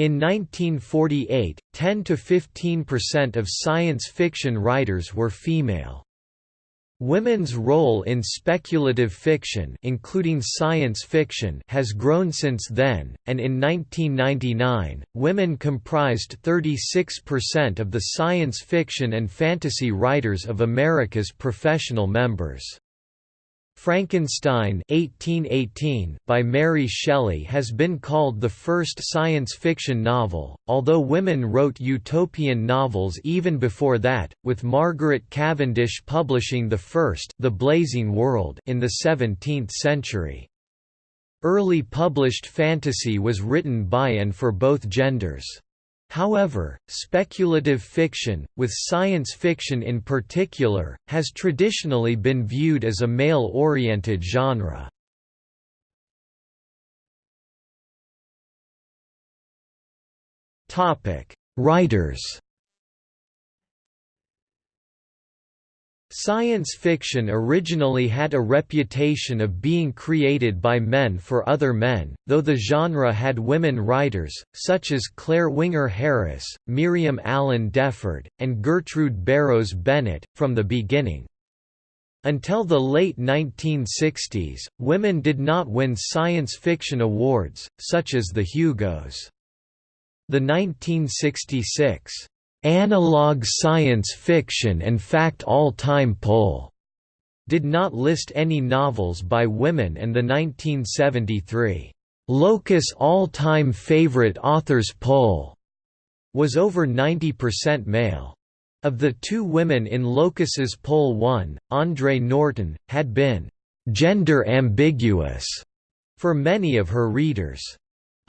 In 1948, 10 to 15% of science fiction writers were female. Women's role in speculative fiction including science fiction has grown since then, and in 1999, women comprised 36% of the science fiction and fantasy writers of America's professional members. Frankenstein 1818 by Mary Shelley has been called the first science fiction novel, although women wrote utopian novels even before that, with Margaret Cavendish publishing the first The Blazing World in the 17th century. Early published fantasy was written by and for both genders. However, speculative fiction, with science fiction in particular, has traditionally been viewed as a male-oriented genre. Writers Science fiction originally had a reputation of being created by men for other men, though the genre had women writers, such as Clare Winger Harris, Miriam Allen Deford, and Gertrude Barrows Bennett, from the beginning. Until the late 1960s, women did not win science fiction awards, such as the Hugos. The 1966 Analog Science Fiction and Fact All-Time Poll did not list any novels by women and the 1973 Locus All-Time Favorite Authors Poll was over 90% male. Of the two women in Locus's poll one, Andre Norton, had been «gender ambiguous» for many of her readers.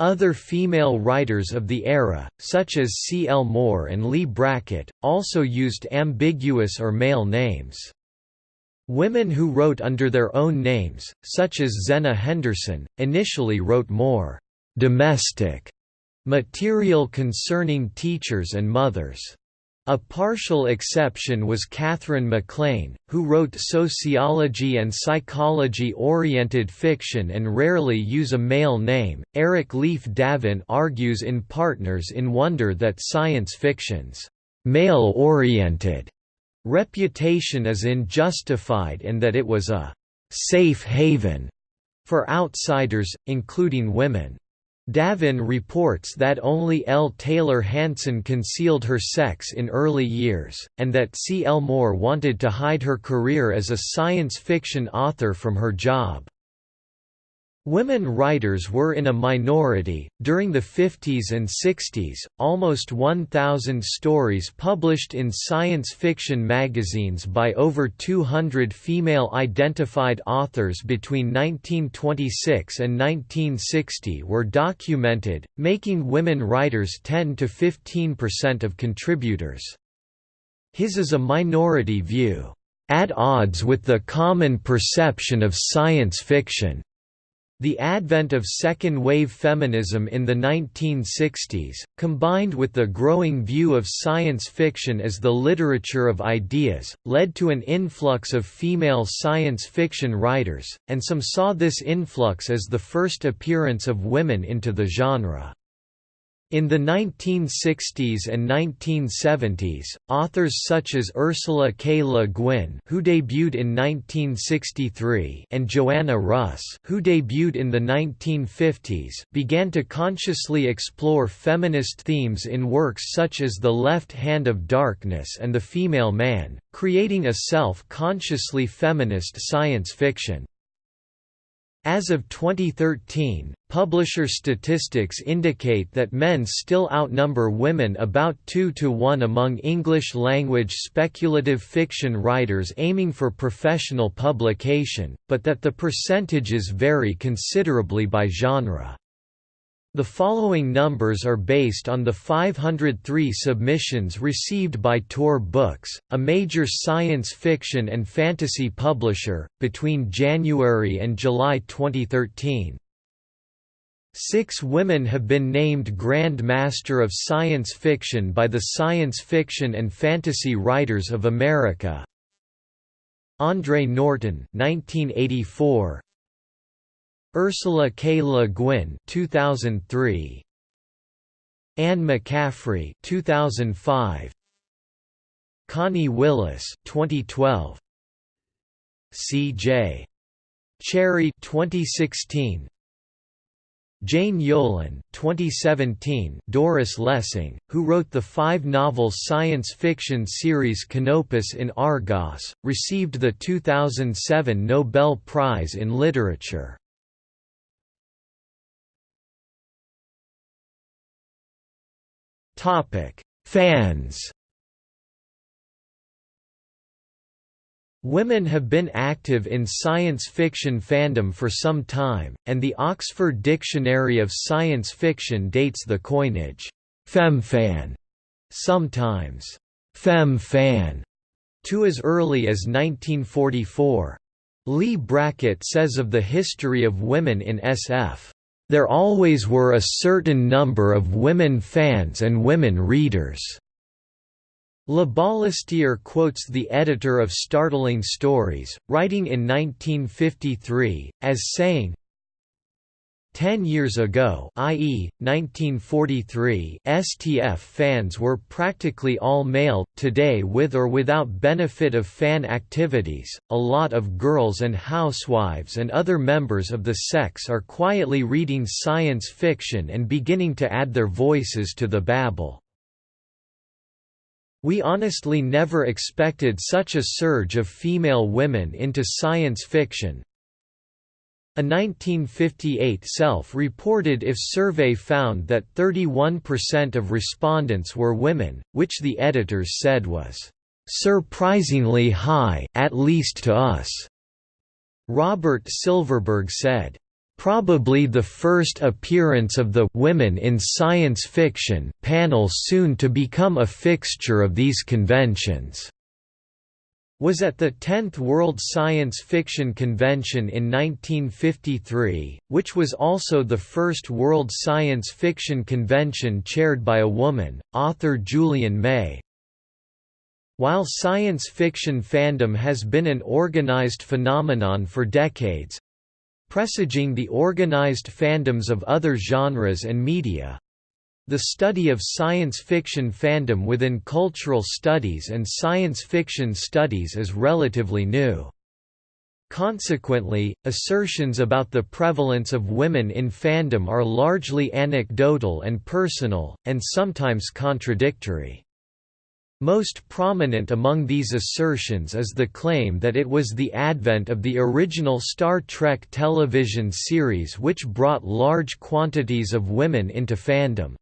Other female writers of the era, such as C. L. Moore and Leigh Brackett, also used ambiguous or male names. Women who wrote under their own names, such as Zenna Henderson, initially wrote more «domestic» material concerning teachers and mothers. A partial exception was Katherine MacLean, who wrote sociology and psychology-oriented fiction and rarely use a male name. Eric Leif Davin argues in Partners in Wonder that science fiction's male-oriented reputation is unjustified and that it was a safe haven for outsiders, including women. Davin reports that only L. Taylor Hansen concealed her sex in early years, and that C. L. Moore wanted to hide her career as a science fiction author from her job. Women writers were in a minority. During the 50s and 60s, almost 1,000 stories published in science fiction magazines by over 200 female identified authors between 1926 and 1960 were documented, making women writers 10 to 15% of contributors. His is a minority view, at odds with the common perception of science fiction. The advent of second-wave feminism in the 1960s, combined with the growing view of science fiction as the literature of ideas, led to an influx of female science fiction writers, and some saw this influx as the first appearance of women into the genre. In the 1960s and 1970s, authors such as Ursula K. Le Guin who debuted in 1963 and Joanna Russ who debuted in the 1950s began to consciously explore feminist themes in works such as The Left Hand of Darkness and The Female Man, creating a self-consciously feminist science fiction. As of 2013, publisher statistics indicate that men still outnumber women about 2 to 1 among English-language speculative fiction writers aiming for professional publication, but that the percentages vary considerably by genre. The following numbers are based on the 503 submissions received by Tor Books, a major science fiction and fantasy publisher, between January and July 2013. Six women have been named Grand Master of Science Fiction by the Science Fiction and Fantasy Writers of America. Andre Norton 1984, Ursula K. Le Guin 2003 Anne McCaffrey 2005 Connie Willis 2012 C.J. Cherryh 2016 Jane Yolen 2017 Doris Lessing, who wrote the five-novel science fiction series Canopus in Argos, received the 2007 Nobel Prize in Literature. Fans. Women have been active in science fiction fandom for some time, and the Oxford Dictionary of Science Fiction dates the coinage, femfan, sometimes fem-fan, to as early as 1944. Leigh Brackett says of the history of women in SF, "...there always were a certain number of women fans and women readers." Larbalestier quotes the editor of Startling Stories, writing in 1953, as saying, Ten years ago i.e., 1943 STF fans were practically all male, today with or without benefit of fan activities, a lot of girls and housewives and other members of the sex are quietly reading science fiction and beginning to add their voices to the babble. We honestly never expected such a surge of female women into science fiction. A 1958 self-reported IF survey found that 31% of respondents were women, which the editors said was, "...surprisingly high at least to us." Robert Silverberg said, Probably the first appearance of the «Women in Science Fiction» panel soon to become a fixture of these conventions was at the 10th World Science Fiction Convention in 1953, which was also the first World Science Fiction Convention chaired by a woman, author Julian May. While science fiction fandom has been an organized phenomenon for decades, presaging the organized fandoms of other genres and media. The study of science fiction fandom within cultural studies and science fiction studies is relatively new. Consequently, assertions about the prevalence of women in fandom are largely anecdotal and personal, and sometimes contradictory. Most prominent among these assertions is the claim that it was the advent of the original Star Trek television series which brought large quantities of women into fandom.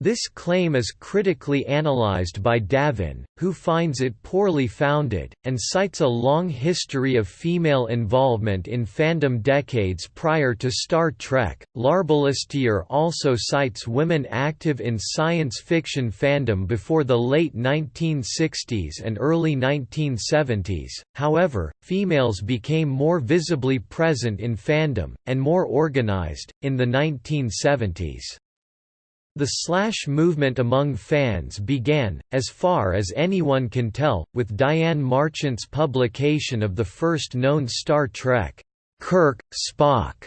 This claim is critically analyzed by Davin, who finds it poorly founded, and cites a long history of female involvement in fandom decades prior to Star Trek. Larbalestier also cites women active in science fiction fandom before the late 1960s and early 1970s, however, females became more visibly present in fandom, and more organized, in the 1970s. The slash movement among fans began, as far as anyone can tell, with Diane Marchant's publication of the first known Star Trek, Kirk, Spock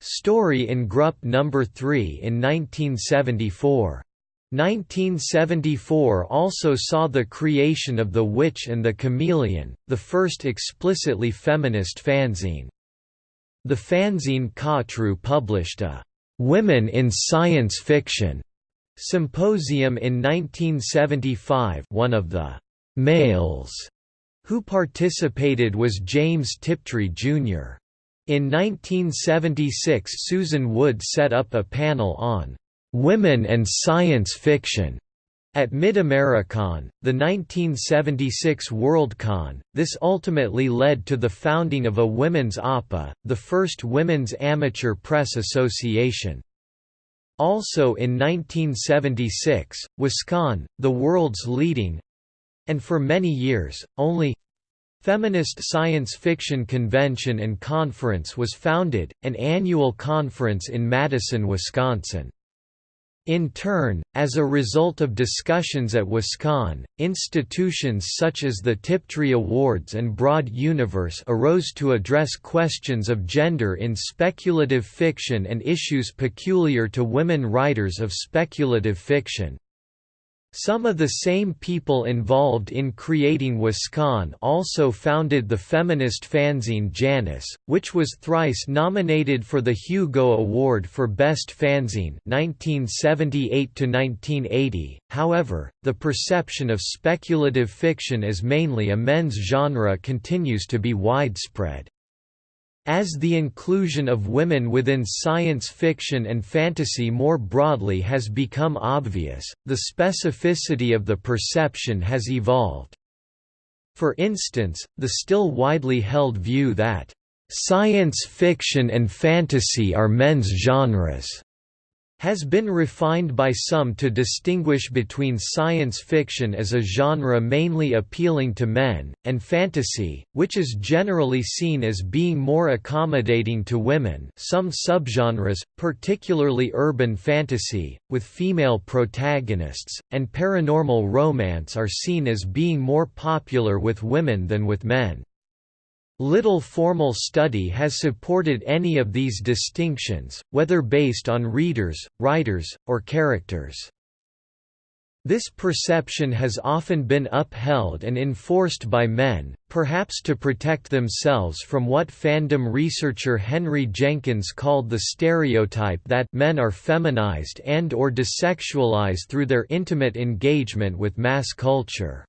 story in Grup No. 3 in 1974. 1974 also saw the creation of The Witch and the Chameleon, the first explicitly feminist fanzine. The fanzine Khatru published a "'Women in Science Fiction' Symposium in 1975 one of the «males» who participated was James Tiptree, Jr. In 1976 Susan Wood set up a panel on «Women and Science Fiction» At Mid-Americon, the 1976 Worldcon, this ultimately led to the founding of a women's APA, the first women's amateur press association. Also in 1976, WisCon, the world's leading—and for many years, only Feminist Science Fiction Convention and Conference was founded, an annual conference in Madison, Wisconsin. In turn, as a result of discussions at WisCon, institutions such as the Tiptree Awards and Broad Universe arose to address questions of gender in speculative fiction and issues peculiar to women writers of speculative fiction. Some of the same people involved in creating WisCon also founded the feminist fanzine Janus, which was thrice nominated for the Hugo Award for Best Fanzine (1978–1980). however, the perception of speculative fiction as mainly a men's genre continues to be widespread. As the inclusion of women within science fiction and fantasy more broadly has become obvious, the specificity of the perception has evolved. For instance, the still widely held view that, "...science fiction and fantasy are men's genres." Has been refined by some to distinguish between science fiction as a genre mainly appealing to men, and fantasy, which is generally seen as being more accommodating to women some subgenres, particularly urban fantasy, with female protagonists, and paranormal romance are seen as being more popular with women than with men. Little formal study has supported any of these distinctions, whether based on readers, writers, or characters. This perception has often been upheld and enforced by men, perhaps to protect themselves from what fandom researcher Henry Jenkins called the stereotype that men are feminized and or desexualized through their intimate engagement with mass culture.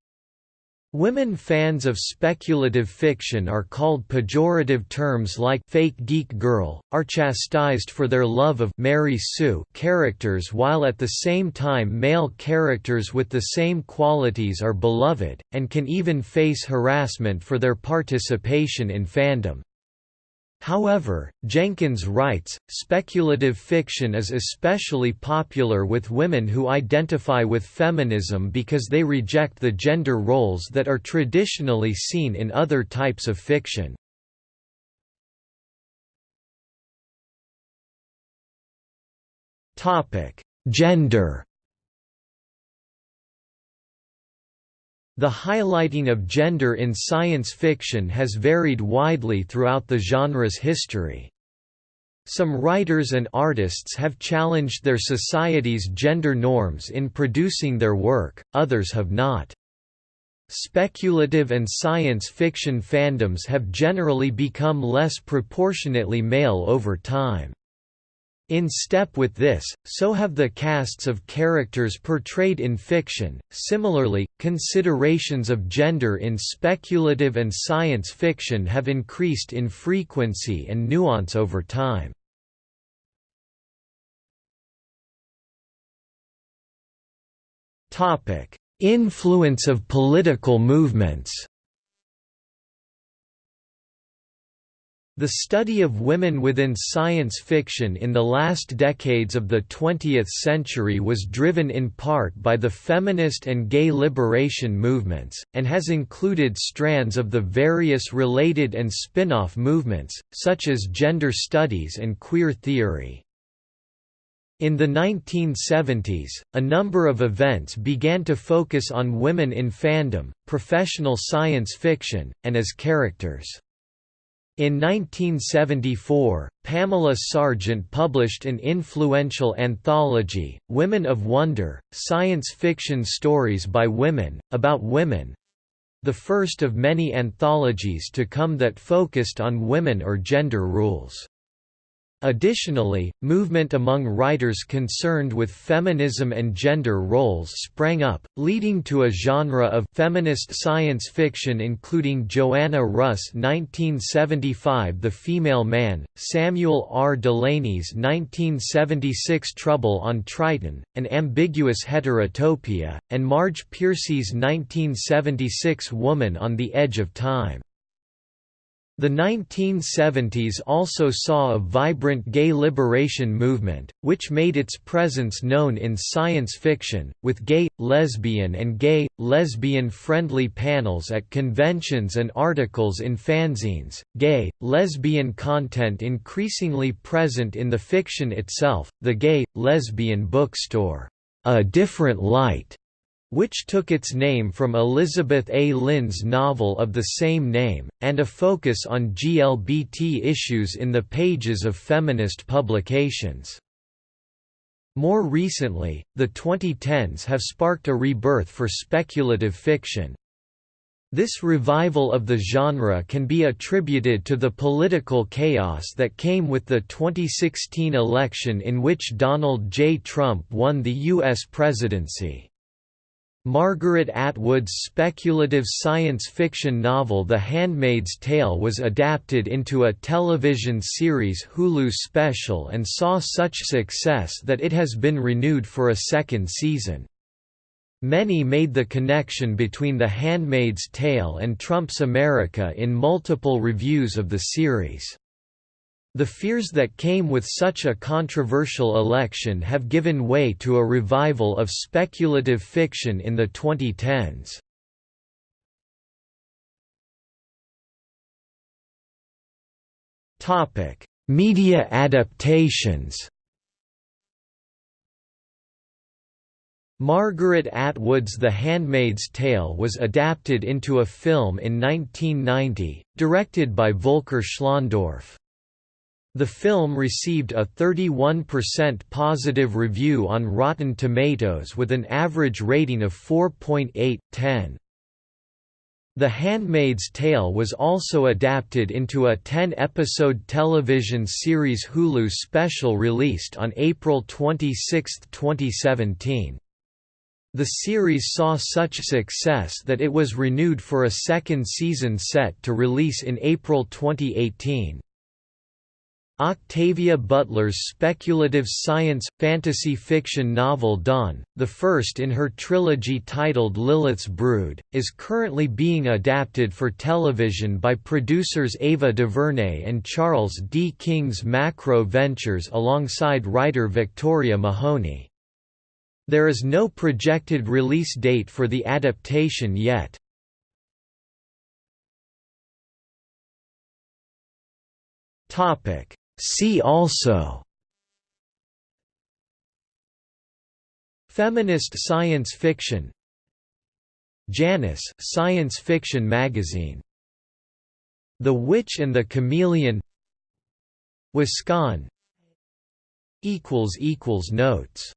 Women fans of speculative fiction are called pejorative terms like fake geek girl, are chastised for their love of Mary Sue characters while at the same time male characters with the same qualities are beloved, and can even face harassment for their participation in fandom. However, Jenkins writes, speculative fiction is especially popular with women who identify with feminism because they reject the gender roles that are traditionally seen in other types of fiction. Gender The highlighting of gender in science fiction has varied widely throughout the genre's history. Some writers and artists have challenged their society's gender norms in producing their work, others have not. Speculative and science fiction fandoms have generally become less proportionately male over time. In step with this, so have the casts of characters portrayed in fiction. Similarly, considerations of gender in speculative and science fiction have increased in frequency and nuance over time. Topic: Influence of political movements. The study of women within science fiction in the last decades of the 20th century was driven in part by the feminist and gay liberation movements, and has included strands of the various related and spin-off movements, such as gender studies and queer theory. In the 1970s, a number of events began to focus on women in fandom, professional science fiction, and as characters. In 1974, Pamela Sargent published an influential anthology, Women of Wonder, Science Fiction Stories by Women, about women—the first of many anthologies to come that focused on women or gender rules. Additionally, movement among writers concerned with feminism and gender roles sprang up, leading to a genre of feminist science fiction including Joanna Russ' 1975 The Female Man, Samuel R. Delany's 1976 Trouble on Triton, An Ambiguous Heterotopia, and Marge Piercy's 1976 Woman on the Edge of Time. The 1970s also saw a vibrant gay liberation movement, which made its presence known in science fiction, with gay, lesbian and gay, lesbian-friendly panels at conventions and articles in fanzines, gay, lesbian content increasingly present in the fiction itself, the gay, lesbian bookstore, A Different Light which took its name from Elizabeth A. Lynn's novel of the same name, and a focus on GLBT issues in the pages of feminist publications. More recently, the 2010s have sparked a rebirth for speculative fiction. This revival of the genre can be attributed to the political chaos that came with the 2016 election in which Donald J. Trump won the U.S. presidency. Margaret Atwood's speculative science fiction novel The Handmaid's Tale was adapted into a television series Hulu special and saw such success that it has been renewed for a second season. Many made the connection between The Handmaid's Tale and Trump's America in multiple reviews of the series. The fears that came with such a controversial election have given way to a revival of speculative fiction in the 2010s. Topic: Media adaptations. Margaret Atwood's The Handmaid's Tale was adapted into a film in 1990, directed by Volker Schlöndorff. The film received a 31% positive review on Rotten Tomatoes with an average rating of 4.8/10. The Handmaid's Tale was also adapted into a 10-episode television series Hulu special released on April 26, 2017. The series saw such success that it was renewed for a second season set to release in April 2018. Octavia Butler's speculative science, fantasy fiction novel Dawn, the first in her trilogy titled Lilith's Brood, is currently being adapted for television by producers Ava DuVernay and Charles D. King's Macro Ventures alongside writer Victoria Mahoney. There is no projected release date for the adaptation yet. Topic See also Feminist science fiction Janus science fiction magazine The Witch and the Chameleon Wisconsin equals equals Notes